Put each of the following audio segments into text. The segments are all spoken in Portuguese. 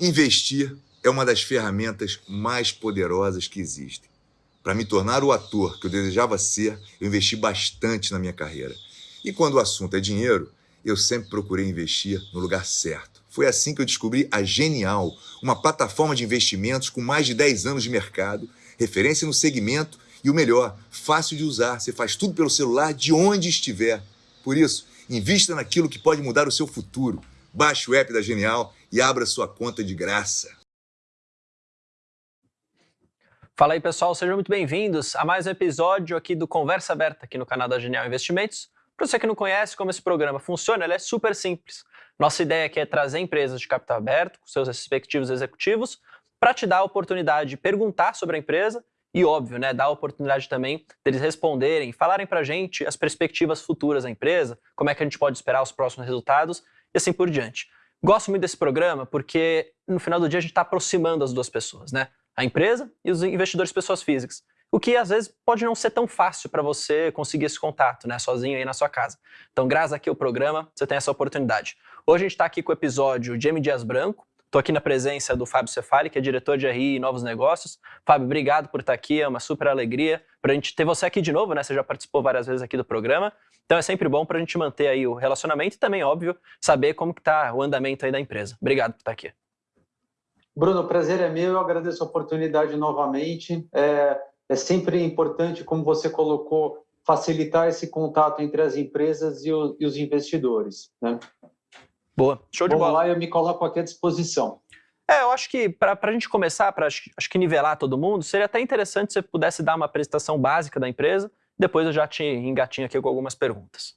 Investir é uma das ferramentas mais poderosas que existem. Para me tornar o ator que eu desejava ser, eu investi bastante na minha carreira. E quando o assunto é dinheiro, eu sempre procurei investir no lugar certo. Foi assim que eu descobri a Genial, uma plataforma de investimentos com mais de 10 anos de mercado, referência no segmento e o melhor, fácil de usar. Você faz tudo pelo celular de onde estiver. Por isso, invista naquilo que pode mudar o seu futuro. Baixe o app da Genial e abra sua conta de graça. Fala aí pessoal, sejam muito bem-vindos a mais um episódio aqui do Conversa Aberta aqui no canal da Genial Investimentos. Para você que não conhece como esse programa funciona, ele é super simples. Nossa ideia aqui é trazer empresas de capital aberto, com seus respectivos executivos, para te dar a oportunidade de perguntar sobre a empresa e, óbvio, né, dar a oportunidade também deles responderem, falarem para a gente as perspectivas futuras da empresa, como é que a gente pode esperar os próximos resultados e assim por diante. Gosto muito desse programa porque no final do dia a gente está aproximando as duas pessoas, né? A empresa e os investidores pessoas físicas. O que às vezes pode não ser tão fácil para você conseguir esse contato, né, sozinho aí na sua casa. Então, graças aqui ao programa, você tem essa oportunidade. Hoje a gente está aqui com o episódio de M. Dias Branco, Estou aqui na presença do Fábio Cefali, que é diretor de RI e Novos Negócios. Fábio, obrigado por estar aqui, é uma super alegria para a gente ter você aqui de novo, né? Você já participou várias vezes aqui do programa, então é sempre bom para a gente manter aí o relacionamento e também, óbvio, saber como que está o andamento aí da empresa. Obrigado por estar aqui. Bruno, o prazer é meu, eu agradeço a oportunidade novamente. É, é sempre importante, como você colocou, facilitar esse contato entre as empresas e, o, e os investidores. Né? Boa, show de Vamos bola. lá, eu me coloco aqui à disposição. É, eu acho que para a gente começar, para acho, acho que nivelar todo mundo, seria até interessante se você pudesse dar uma apresentação básica da empresa, depois eu já te engatinho aqui com algumas perguntas.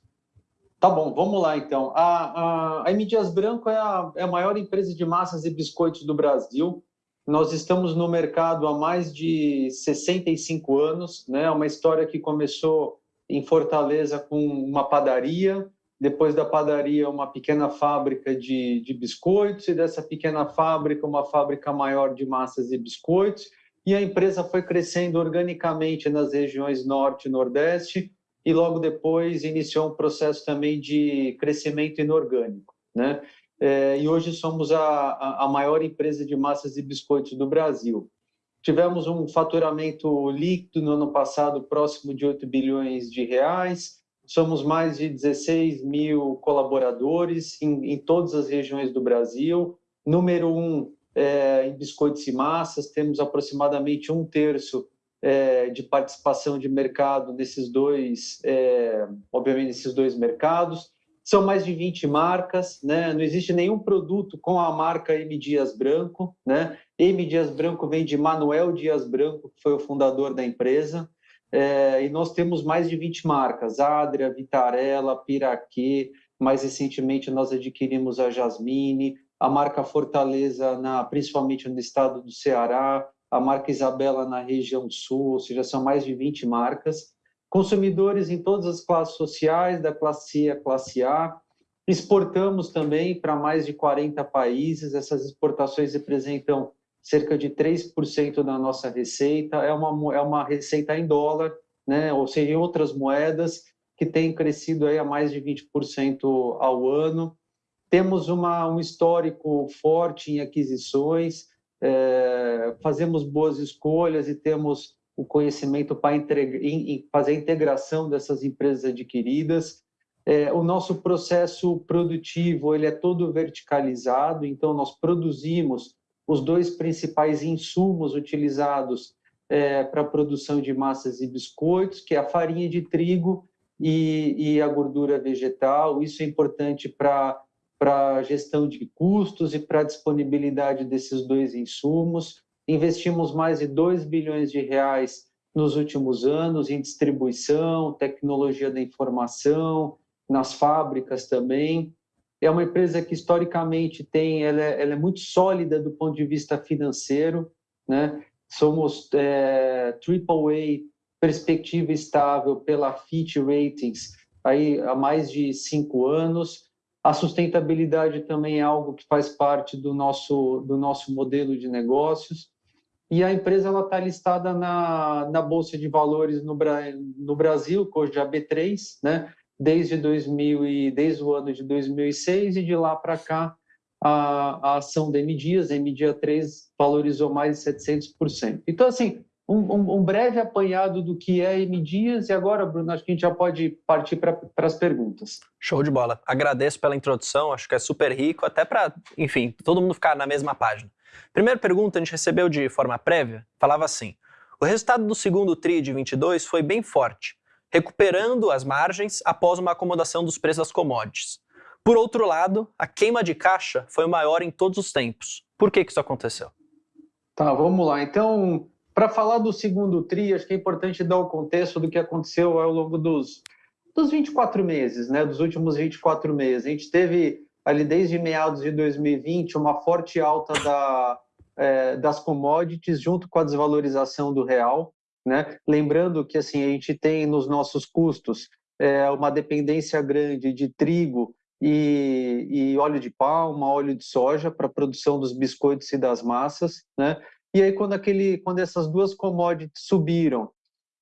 Tá bom, vamos lá então. A, a, a M. Dias Branco é a, é a maior empresa de massas e biscoitos do Brasil. Nós estamos no mercado há mais de 65 anos, né? Uma história que começou em Fortaleza com uma padaria, depois da padaria uma pequena fábrica de, de biscoitos e dessa pequena fábrica uma fábrica maior de massas e biscoitos e a empresa foi crescendo organicamente nas regiões norte e nordeste e logo depois iniciou um processo também de crescimento inorgânico, né? É, e hoje somos a, a maior empresa de massas e biscoitos do Brasil. Tivemos um faturamento líquido no ano passado próximo de 8 bilhões de reais, Somos mais de 16 mil colaboradores em, em todas as regiões do Brasil. Número um é, em biscoitos e massas, temos aproximadamente um terço é, de participação de mercado nesses dois, é, obviamente, nesses dois mercados. São mais de 20 marcas, né? não existe nenhum produto com a marca M. Dias Branco. Né? M. Dias Branco vem de Manuel Dias Branco, que foi o fundador da empresa. É, e nós temos mais de 20 marcas, Adria, Vitarella, Piraquê, mais recentemente nós adquirimos a Jasmine, a marca Fortaleza, na, principalmente no estado do Ceará, a marca Isabela na região sul, ou seja, são mais de 20 marcas. Consumidores em todas as classes sociais, da classe C à classe A. Exportamos também para mais de 40 países, essas exportações representam cerca de 3% da nossa receita, é uma, é uma receita em dólar, né? ou seja, em outras moedas, que tem crescido aí a mais de 20% ao ano. Temos uma, um histórico forte em aquisições, é, fazemos boas escolhas e temos o conhecimento para fazer a integração dessas empresas adquiridas. É, o nosso processo produtivo ele é todo verticalizado, então nós produzimos os dois principais insumos utilizados é, para a produção de massas e biscoitos, que é a farinha de trigo e, e a gordura vegetal. Isso é importante para para a gestão de custos e para a disponibilidade desses dois insumos. Investimos mais de 2 bilhões de reais nos últimos anos em distribuição, tecnologia da informação, nas fábricas também é uma empresa que historicamente tem, ela é, ela é muito sólida do ponto de vista financeiro, né? Somos é, AAA, perspectiva estável pela Fitch Ratings aí há mais de cinco anos. A sustentabilidade também é algo que faz parte do nosso do nosso modelo de negócios. E a empresa está listada na, na bolsa de valores no, no Brasil, hoje a B3, né? desde 2000 e desde o ano de 2006 e de lá para cá a, a ação da M Dias, a M Dia 3 valorizou mais de 700%. Então, assim, um, um, um, breve apanhado do que é M Dias e agora, Bruno, acho que a gente já pode partir para as perguntas. Show de bola. Agradeço pela introdução, acho que é super rico, até para, enfim, todo mundo ficar na mesma página. Primeira pergunta a gente recebeu de forma prévia, falava assim, o resultado do segundo TRI de 22 foi bem forte, recuperando as margens após uma acomodação dos preços das commodities. Por outro lado, a queima de caixa foi o maior em todos os tempos. Por que, que isso aconteceu? Tá, vamos lá. Então, para falar do segundo TRI, acho que é importante dar o contexto do que aconteceu ao longo dos, dos 24 meses, né? dos últimos 24 meses. A gente teve ali desde meados de 2020 uma forte alta da, é, das commodities junto com a desvalorização do real. Né? Lembrando que assim, a gente tem nos nossos custos é, uma dependência grande de trigo e, e óleo de palma, óleo de soja para a produção dos biscoitos e das massas, né? E aí quando aquele, quando essas duas commodities subiram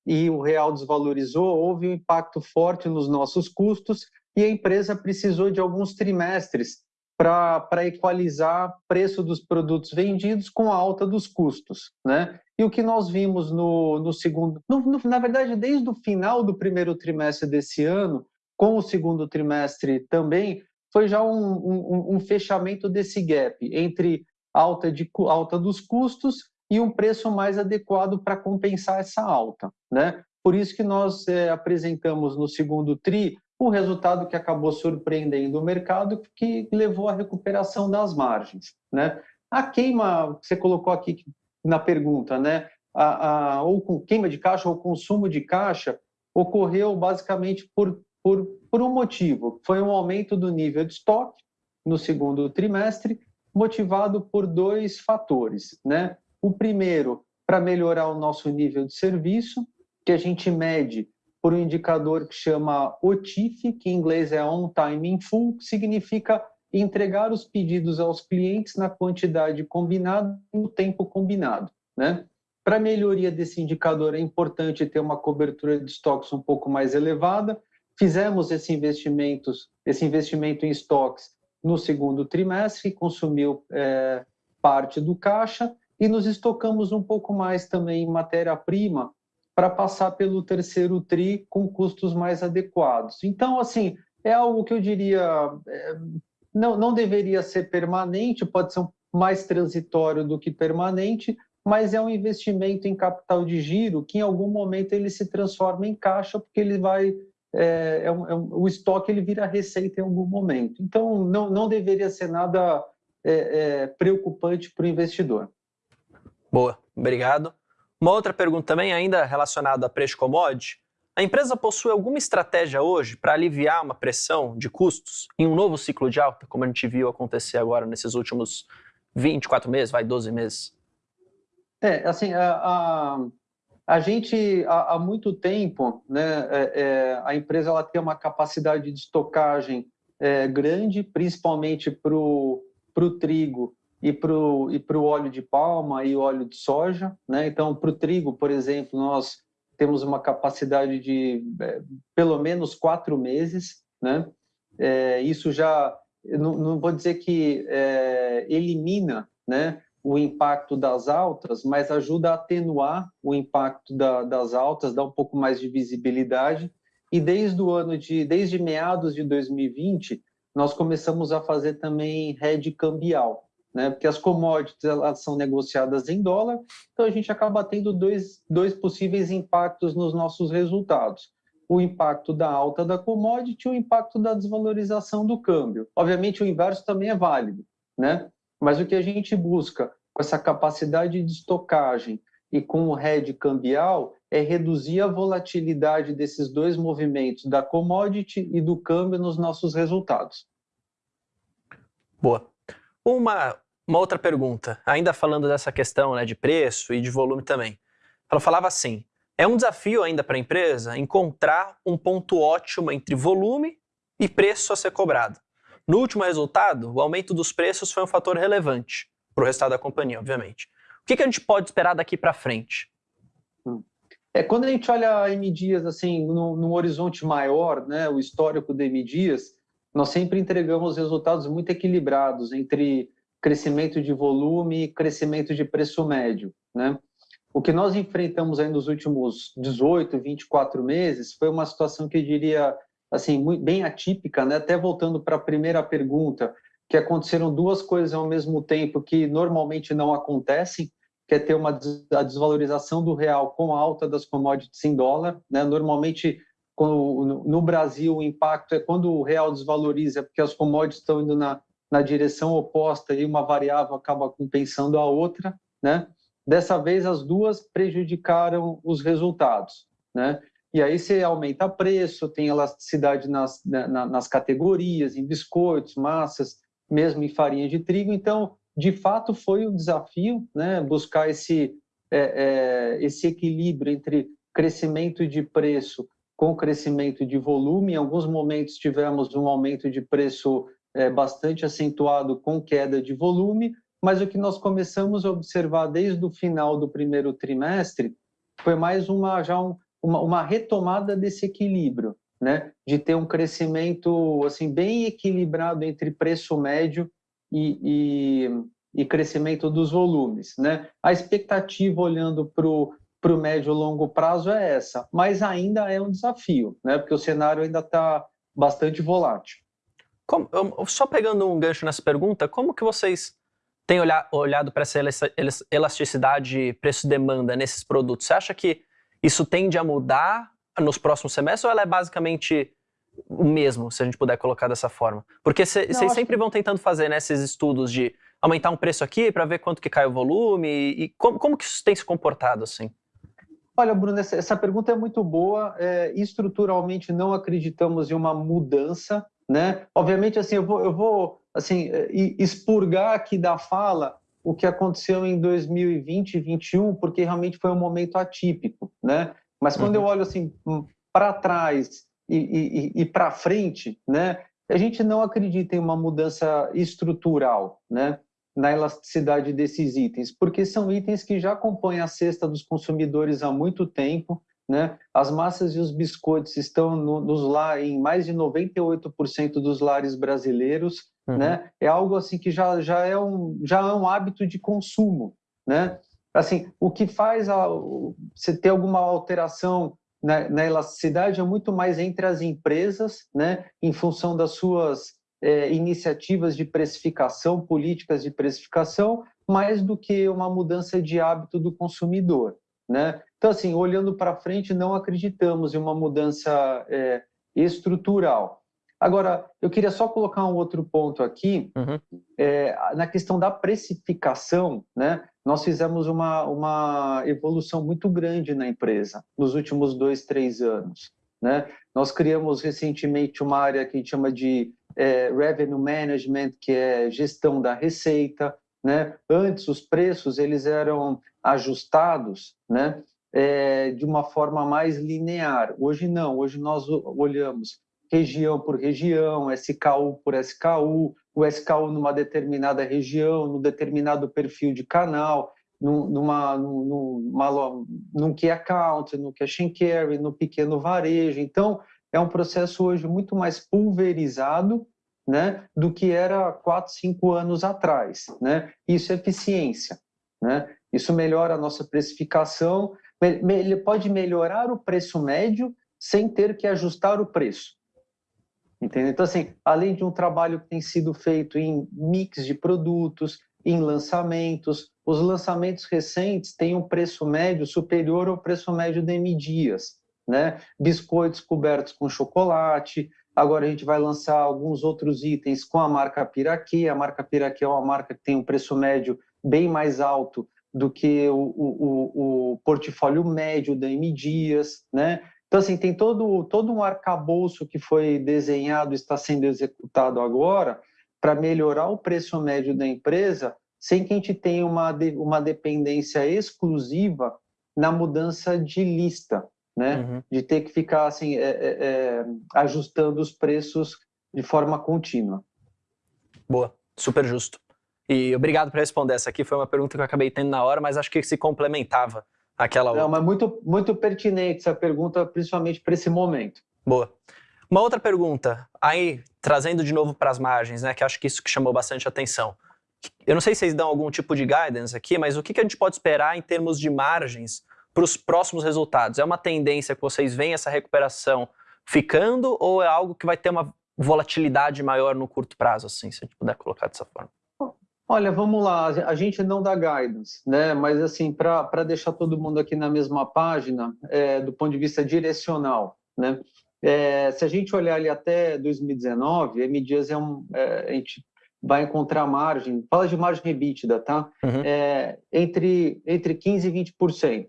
e o real desvalorizou, houve um impacto forte nos nossos custos e a empresa precisou de alguns trimestres para equalizar preço dos produtos vendidos com a alta dos custos. Né? E o que nós vimos no, no segundo, no, no, na verdade, desde o final do primeiro trimestre desse ano, com o segundo trimestre também, foi já um, um, um fechamento desse gap entre alta, de, alta dos custos e um preço mais adequado para compensar essa alta. Né? Por isso que nós é, apresentamos no segundo TRI o resultado que acabou surpreendendo o mercado, que levou à recuperação das margens. Né? A queima, você colocou aqui na pergunta, né? a, a, ou com queima de caixa ou consumo de caixa, ocorreu basicamente por por, por um motivo, foi um aumento do nível de estoque no segundo trimestre, motivado por dois fatores. Né? O primeiro, para melhorar o nosso nível de serviço, que a gente mede por um indicador que chama OTIF, que em inglês é On Time in Full, que significa entregar os pedidos aos clientes na quantidade combinada e no tempo combinado. Né? Para melhoria desse indicador, é importante ter uma cobertura de estoques um pouco mais elevada, Fizemos esse investimento, esse investimento em estoques no segundo trimestre, consumiu é, parte do caixa e nos estocamos um pouco mais também em matéria-prima para passar pelo terceiro TRI com custos mais adequados. Então, assim, é algo que eu diria, é, não, não deveria ser permanente, pode ser mais transitório do que permanente, mas é um investimento em capital de giro que em algum momento ele se transforma em caixa, porque ele vai é, é um, é um, o estoque ele vira receita em algum momento. Então, não, não deveria ser nada é, é, preocupante para o investidor. Boa, obrigado. Uma outra pergunta também, ainda relacionada a preço commodity. A empresa possui alguma estratégia hoje para aliviar uma pressão de custos em um novo ciclo de alta, como a gente viu acontecer agora nesses últimos 24 meses, vai 12 meses? É, assim, a, a a gente, há, há muito tempo, né, é, é, a empresa ela tem uma capacidade de estocagem é, grande, principalmente para o trigo e para o e óleo de palma e óleo de soja. Né? Então, para o trigo, por exemplo, nós temos uma capacidade de é, pelo menos quatro meses. Né? É, isso já, não, não, vou dizer que é, elimina né, o impacto das altas, mas ajuda a atenuar o impacto da, das altas, dá um pouco mais de visibilidade. E desde o ano de, desde meados de 2020, nós começamos a fazer também hedge cambial, né? Porque as commodities elas são negociadas em dólar, então a gente acaba tendo dois, dois possíveis impactos nos nossos resultados. O impacto da alta da commodity e o impacto da desvalorização do câmbio. Obviamente, o inverso também é válido, né? Mas o que a gente busca com essa capacidade de estocagem e com o hedge cambial é reduzir a volatilidade desses dois movimentos, da commodity e do câmbio nos nossos resultados. Boa. Uma, uma outra pergunta, ainda falando dessa questão né, de preço e de volume também. Ela falava assim, é um desafio ainda para a empresa encontrar um ponto ótimo entre volume e preço a ser cobrado. No último resultado, o aumento dos preços foi um fator relevante para o resultado da companhia, obviamente. O que, que a gente pode esperar daqui para frente? É, quando a gente olha a M Dias assim, no, horizonte maior, né, o histórico da M Dias, nós sempre entregamos resultados muito equilibrados entre crescimento de volume e crescimento de preço médio, né? O que nós enfrentamos aí nos últimos 18, 24 meses foi uma situação que eu diria assim, bem atípica, né? Até voltando para a primeira pergunta, que aconteceram duas coisas ao mesmo tempo que normalmente não acontecem, que é ter uma a desvalorização do real com a alta das commodities em dólar, né? Normalmente no Brasil o impacto é quando o real desvaloriza, porque as commodities estão indo na, na direção oposta e uma variável acaba compensando a outra, né? Dessa vez as duas prejudicaram os resultados, né? E aí você aumenta preço, tem elasticidade nas, né, na, nas categorias, em biscoitos, massas, mesmo em farinha de trigo. Então, de fato, foi um desafio né, buscar esse, é, é, esse equilíbrio entre crescimento de preço com crescimento de volume. Em alguns momentos tivemos um aumento de preço é, bastante acentuado com queda de volume, mas o que nós começamos a observar desde o final do primeiro trimestre foi mais uma já um, uma, uma retomada desse equilíbrio, né? de ter um crescimento assim bem equilibrado entre preço médio e, e, e crescimento dos volumes. Né? A expectativa olhando para o médio e longo prazo é essa, mas ainda é um desafio, né? porque o cenário ainda está bastante volátil. Como, só pegando um gancho nessa pergunta, como que vocês têm olhado para essa elasticidade preço-demanda nesses produtos? Você acha que isso tende a mudar nos próximos semestres ou ela é basicamente o mesmo, se a gente puder colocar dessa forma? Porque vocês sempre que... vão tentando fazer né, esses estudos de aumentar um preço aqui para ver quanto que cai o volume e, e como, como que isso tem se comportado assim? Olha, Bruno, essa, essa pergunta é muito boa. É, estruturalmente não acreditamos em uma mudança, né? Obviamente, assim, eu vou, eu vou assim, é, expurgar aqui da fala o que aconteceu em 2020 e 2021, porque realmente foi um momento atípico, né? Mas quando uhum. eu olho assim para trás e, e, e para frente, né? A gente não acredita em uma mudança estrutural, né? Na elasticidade desses itens, porque são itens que já compõem a cesta dos consumidores há muito tempo, né? As massas e os biscoitos estão no, nos lá em mais de 98% dos lares brasileiros, uhum. né? É algo assim que já, já, é um, já é um hábito de consumo, né? Assim, o que faz a, você ter alguma alteração na, na, elasticidade é muito mais entre as empresas, né? Em função das suas é, iniciativas de precificação, políticas de precificação, mais do que uma mudança de hábito do consumidor. Né? Então, assim, olhando para frente, não acreditamos em uma mudança é, estrutural. Agora, eu queria só colocar um outro ponto aqui, uhum. é, na questão da precificação, né? Nós fizemos uma, uma evolução muito grande na empresa nos últimos dois, três anos. Né? Nós criamos recentemente uma área que a gente chama de é, Revenue Management, que é gestão da receita. Né? Antes, os preços eles eram ajustados né, é, de uma forma mais linear. Hoje não, hoje nós olhamos região por região, SKU por SKU, o SKU numa determinada região, num determinado perfil de canal, numa, numa, num key account, no cash and carry, no pequeno varejo. Então, é um processo hoje muito mais pulverizado né, do que era quatro, cinco anos atrás. Né? Isso é eficiência. Né? Isso melhora a nossa precificação, ele pode melhorar o preço médio sem ter que ajustar o preço. Entendeu? Então, assim, além de um trabalho que tem sido feito em mix de produtos, em lançamentos, os lançamentos recentes têm um preço médio superior ao preço médio de M Dias, né? Biscoitos cobertos com chocolate, agora a gente vai lançar alguns outros itens com a marca Piraquê, a marca Piraquê é uma marca que tem um preço médio bem mais alto do que o, o, o portfólio médio da M Dias, né? Então, assim, tem todo, todo um arcabouço que foi desenhado, está sendo executado agora, para melhorar o preço médio da empresa, sem que a gente tenha uma, uma dependência exclusiva na mudança de lista, né? Uhum. De ter que ficar, assim, é, é, é, ajustando os preços de forma contínua. Boa, super justo. E obrigado por responder. Essa aqui foi uma pergunta que eu acabei tendo na hora, mas acho que se complementava aquela outra. Não, mas muito, muito pertinente essa pergunta, principalmente para esse momento. Boa. Uma outra pergunta, aí trazendo de novo para as margens, né, que acho que isso que chamou bastante atenção. Eu não sei se vocês dão algum tipo de guidance aqui, mas o que, que a gente pode esperar em termos de margens para os próximos resultados? É uma tendência que vocês veem essa recuperação ficando ou é algo que vai ter uma volatilidade maior no curto prazo, assim, se a gente puder colocar dessa forma? Olha, vamos lá, a gente não dá guidance, né? mas assim, para deixar todo mundo aqui na mesma página, é, do ponto de vista direcional, né? É, se a gente olhar ali até 2019, a M Dias é um, é, a gente vai encontrar margem, fala de margem EBITDA, tá? Uhum. É, entre, entre 15% e 20%,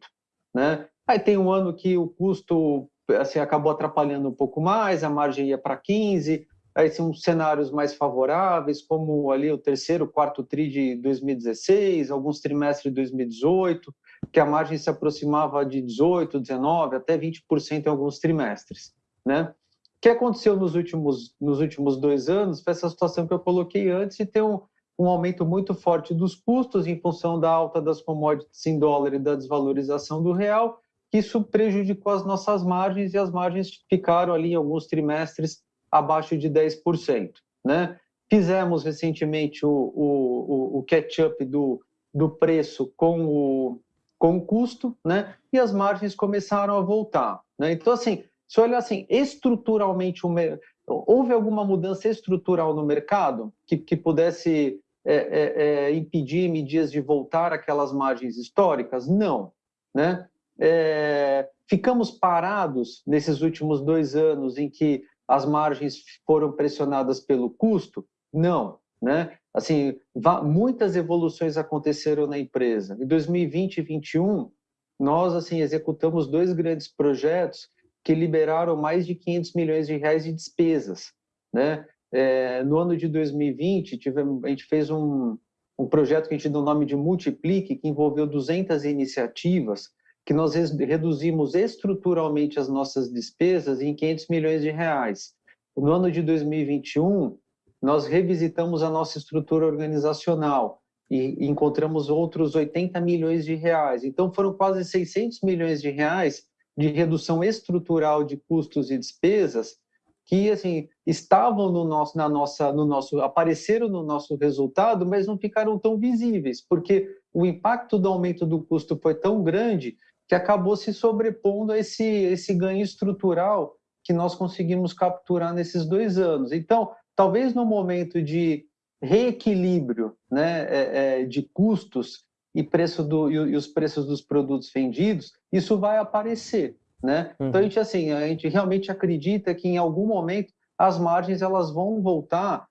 né? Aí tem um ano que o custo assim, acabou atrapalhando um pouco mais, a margem ia para 15%, aí são cenários mais favoráveis, como ali o terceiro, quarto tri de 2016, alguns trimestres de 2018, que a margem se aproximava de 18, 19, até 20% em alguns trimestres, né? O que aconteceu nos últimos, nos últimos dois anos foi essa situação que eu coloquei antes e tem um, um aumento muito forte dos custos em função da alta das commodities em dólar e da desvalorização do real, que isso prejudicou as nossas margens e as margens ficaram ali em alguns trimestres abaixo de 10%. Né? Fizemos recentemente o, o, o catch-up do, do preço com o, com o custo, né? e as margens começaram a voltar. Né? Então, assim, se olhar assim, estruturalmente, houve alguma mudança estrutural no mercado que, que pudesse é, é, é, impedir medidas de voltar aquelas margens históricas? Não. Né? É, ficamos parados nesses últimos dois anos em que as margens foram pressionadas pelo custo? Não, né? Assim, muitas evoluções aconteceram na empresa. Em 2020 e 2021, nós assim executamos dois grandes projetos que liberaram mais de 500 milhões de reais de despesas, né? É, no ano de 2020, tivemos, a gente fez um, um projeto que a gente deu o nome de Multiplique, que envolveu 200 iniciativas, que nós reduzimos estruturalmente as nossas despesas em 500 milhões de reais. No ano de 2021, nós revisitamos a nossa estrutura organizacional e encontramos outros 80 milhões de reais. Então, foram quase 600 milhões de reais de redução estrutural de custos e despesas que assim estavam no nosso na nossa no nosso apareceram no nosso resultado, mas não ficaram tão visíveis, porque o impacto do aumento do custo foi tão grande que acabou se sobrepondo a esse, esse ganho estrutural que nós conseguimos capturar nesses dois anos. Então, talvez no momento de reequilíbrio né, é, é, de custos e, preço do, e, os preços dos produtos vendidos, isso vai aparecer. Né? Uhum. Então, a gente, assim, a gente realmente acredita que em algum momento as margens elas vão voltar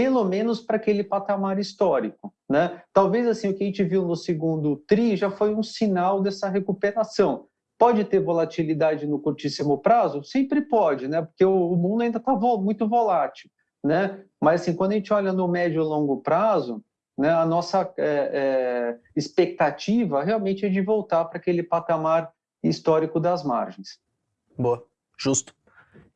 pelo menos para aquele patamar histórico. Né? Talvez assim o que a gente viu no segundo TRI já foi um sinal dessa recuperação. Pode ter volatilidade no curtíssimo prazo? Sempre pode, né? porque o, mundo ainda está muito volátil. Né? Mas assim, quando a gente olha no médio e longo prazo, né, a nossa é, é, expectativa realmente é de voltar para aquele patamar histórico das margens. Boa, justo.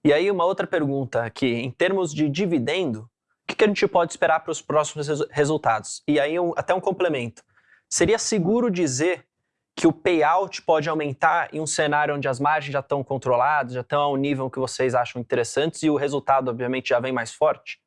E aí uma outra pergunta aqui, em termos de dividendo, que, que a gente pode esperar para os próximos resultados? E aí, um, até um complemento. Seria seguro dizer que o payout pode aumentar em um cenário onde as margens já estão controladas, já estão ao nível que vocês acham interessantes e o resultado, obviamente, já vem mais forte?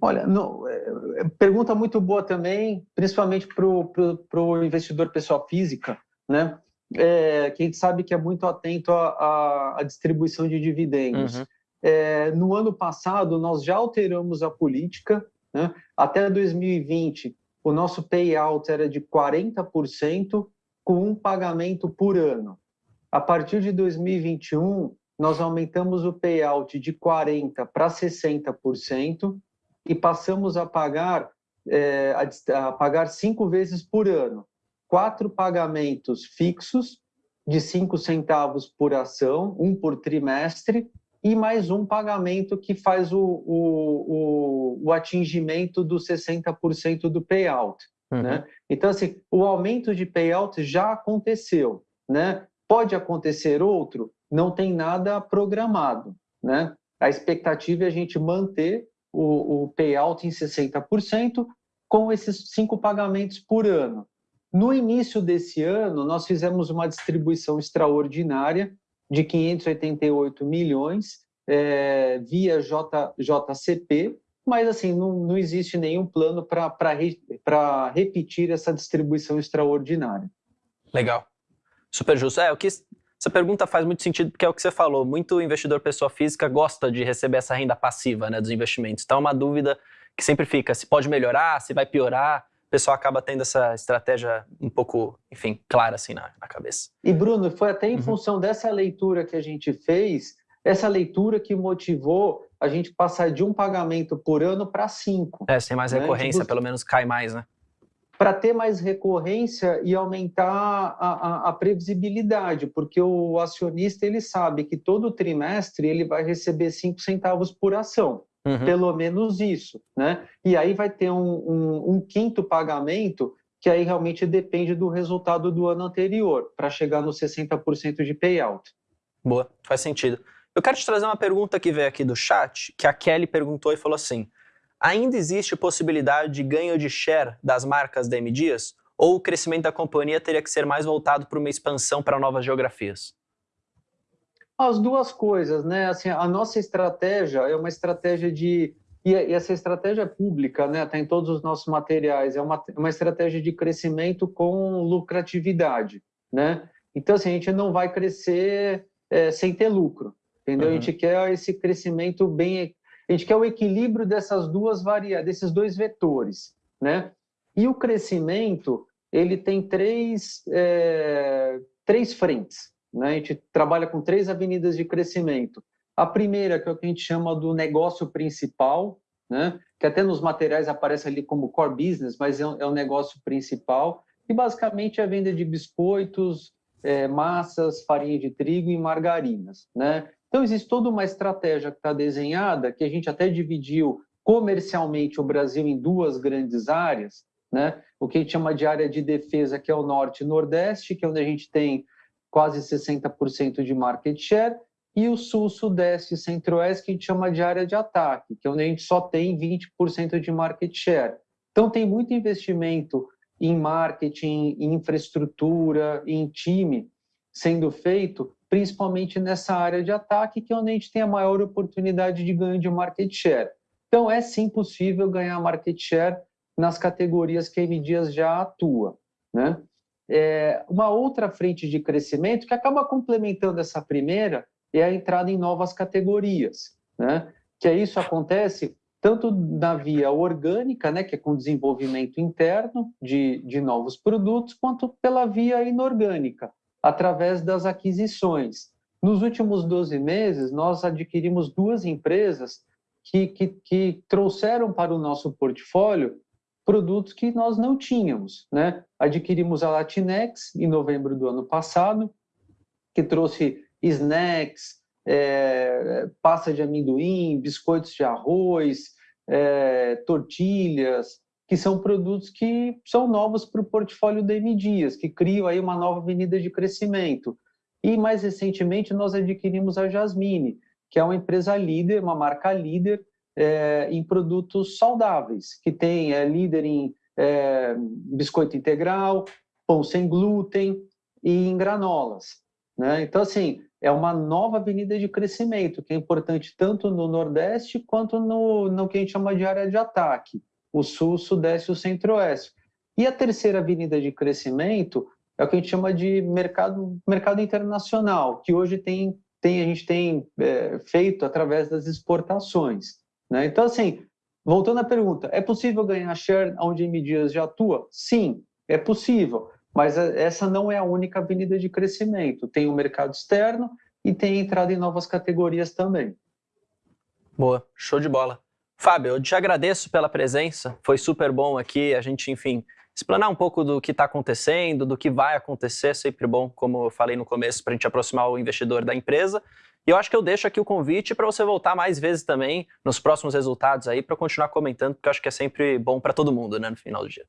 Olha, não, é, é pergunta muito boa também, principalmente para o investidor pessoa física, né? É, que a gente sabe que é muito atento à, à distribuição de dividendos. Uhum. É, no ano passado, nós já alteramos a política. Né? Até 2020, o nosso payout era de 40%, com um pagamento por ano. A partir de 2021, nós aumentamos o payout de 40% para 60% e passamos a pagar, é, a, a pagar cinco vezes por ano. Quatro pagamentos fixos de cinco centavos por ação, um por trimestre, e mais um pagamento que faz o, o, o, o atingimento dos 60% do payout. Uhum. Né? Então, assim, o aumento de payout já aconteceu. Né? Pode acontecer outro? Não tem nada programado. Né? A expectativa é a gente manter o, o payout em 60% com esses cinco pagamentos por ano. No início desse ano, nós fizemos uma distribuição extraordinária de 588 milhões, é, via J, JCP, mas assim, não, não existe nenhum plano para re, repetir essa distribuição extraordinária. Legal. Super justo. É, o que essa pergunta faz muito sentido porque é o que você falou. Muito investidor pessoa física gosta de receber essa renda passiva né, dos investimentos. Então é uma dúvida que sempre fica: se pode melhorar, se vai piorar. O pessoal acaba tendo essa estratégia um pouco, enfim, clara assim na, na cabeça. E Bruno, foi até em uhum. função dessa leitura que a gente fez, essa leitura que motivou a gente passar de um pagamento por ano para cinco. É, sem mais né? recorrência, tipo, pelo menos cai mais, né? Para ter mais recorrência e aumentar a, a, a, previsibilidade, porque o acionista ele sabe que todo trimestre ele vai receber cinco centavos por ação, uhum. pelo menos isso, né? E aí vai ter um, um, um quinto pagamento que aí realmente depende do resultado do ano anterior, para chegar nos 60% de payout. Boa, faz sentido. Eu quero te trazer uma pergunta que veio aqui do chat, que a Kelly perguntou e falou assim: ainda existe possibilidade de ganho de share das marcas da M Dias? Ou o crescimento da companhia teria que ser mais voltado para uma expansão para novas geografias? As duas coisas, né? Assim, a nossa estratégia é uma estratégia de e essa estratégia é pública, né? Está em todos os nossos materiais. É uma, uma estratégia de crescimento com lucratividade, né? Então, assim, a gente não vai crescer é, sem ter lucro entendeu? Uhum. A gente quer esse crescimento bem, a gente quer o equilíbrio dessas duas variáveis, desses dois vetores, né? E o crescimento ele tem três é, três frentes, né? A gente trabalha com três avenidas de crescimento. A primeira que é o que a gente chama do negócio principal, né? Que até nos materiais aparece ali como core business, mas é, um, é o negócio principal e basicamente é a venda de biscoitos, é, massas, farinha de trigo e margarinas, né? Então, existe toda uma estratégia que está desenhada, que a gente até dividiu comercialmente o Brasil em duas grandes áreas, né? o que a gente chama de área de defesa, que é o Norte e Nordeste, que é onde a gente tem quase 60% de market share, e o Sul, Sudeste e Centro-Oeste, que a gente chama de área de ataque, que é onde a gente só tem 20% de market share. Então, tem muito investimento em marketing, em infraestrutura, em time sendo feito principalmente nessa área de ataque, que é onde a gente tem a maior oportunidade de ganho de market share. Então, é sim possível ganhar market share nas categorias que a M Dias já atua. Né? É, uma outra frente de crescimento que acaba complementando essa primeira é a entrada em novas categorias, né? que isso acontece tanto na via orgânica, né, que é com desenvolvimento interno de, de novos produtos, quanto pela via inorgânica, através das aquisições. Nos últimos 12 meses, nós adquirimos duas empresas que, que, que trouxeram para o nosso portfólio produtos que nós não tínhamos. Né? Adquirimos a Latinex em novembro do ano passado, que trouxe snacks, é, pasta de amendoim, biscoitos de arroz, é, tortilhas, que são produtos que são novos para o portfólio da M Dias, que criam aí uma nova avenida de crescimento. E mais recentemente nós adquirimos a Jasmine, que é uma empresa líder, uma marca líder é, em produtos saudáveis, que tem é líder em é, biscoito integral, pão sem glúten e em granolas. Né? Então, assim, é uma nova avenida de crescimento, que é importante tanto no Nordeste quanto no, no que a gente chama de área de ataque o sul, o sudeste e o centro-oeste. E a terceira avenida de crescimento é o que a gente chama de mercado, mercado internacional, que hoje tem, tem, a gente tem é, feito através das exportações. Né? Então, assim, voltando à pergunta, é possível ganhar share onde a Dias já atua? Sim, é possível, mas essa não é a única avenida de crescimento. Tem o mercado externo e tem entrada em novas categorias também. Boa, show de bola. Fábio, eu te agradeço pela presença, foi super bom aqui a gente, enfim, explanar um pouco do que está acontecendo, do que vai acontecer, é sempre bom, como eu falei no começo, para a gente aproximar o investidor da empresa. E eu acho que eu deixo aqui o convite para você voltar mais vezes também nos próximos resultados aí, para continuar comentando, porque eu acho que é sempre bom para todo mundo, né, no final do dia.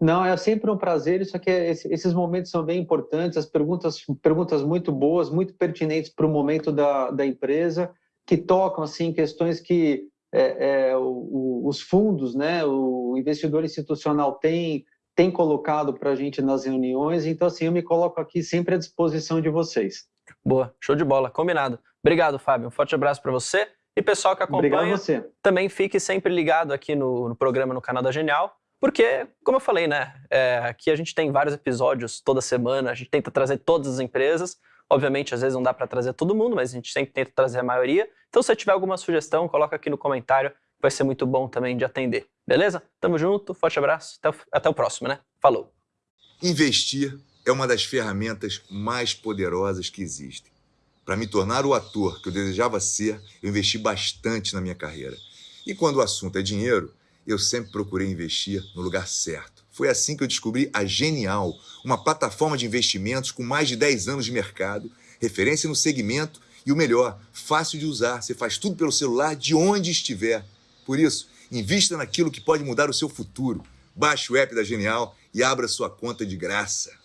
Não, é sempre um prazer. Isso aqui, é, esses momentos são bem importantes. As perguntas, perguntas muito boas, muito pertinentes para o momento da, da empresa, que tocam assim questões que é, é, o, os fundos, né, o investidor institucional tem, tem colocado para a gente nas reuniões, então assim, eu me coloco aqui sempre à disposição de vocês. Boa, show de bola, combinado. Obrigado, Fábio. Um forte abraço para você. E pessoal que acompanha, Obrigado a você. também fique sempre ligado aqui no, no programa no canal da Genial, porque, como eu falei, né, é, aqui a gente tem vários episódios toda semana, a gente tenta trazer todas as empresas. Obviamente, às vezes não dá para trazer todo mundo, mas a gente sempre tenta trazer a maioria. Então, se você tiver alguma sugestão, coloca aqui no comentário, vai ser muito bom também de atender. Beleza? Tamo junto, forte abraço, até o, até o próximo, né? Falou! Investir é uma das ferramentas mais poderosas que existem. Para me tornar o ator que eu desejava ser, eu investi bastante na minha carreira. E quando o assunto é dinheiro, eu sempre procurei investir no lugar certo. Foi assim que eu descobri a Genial, uma plataforma de investimentos com mais de 10 anos de mercado, referência no segmento e o melhor, fácil de usar. Você faz tudo pelo celular de onde estiver. Por isso, invista naquilo que pode mudar o seu futuro. Baixe o app da Genial e abra sua conta de graça.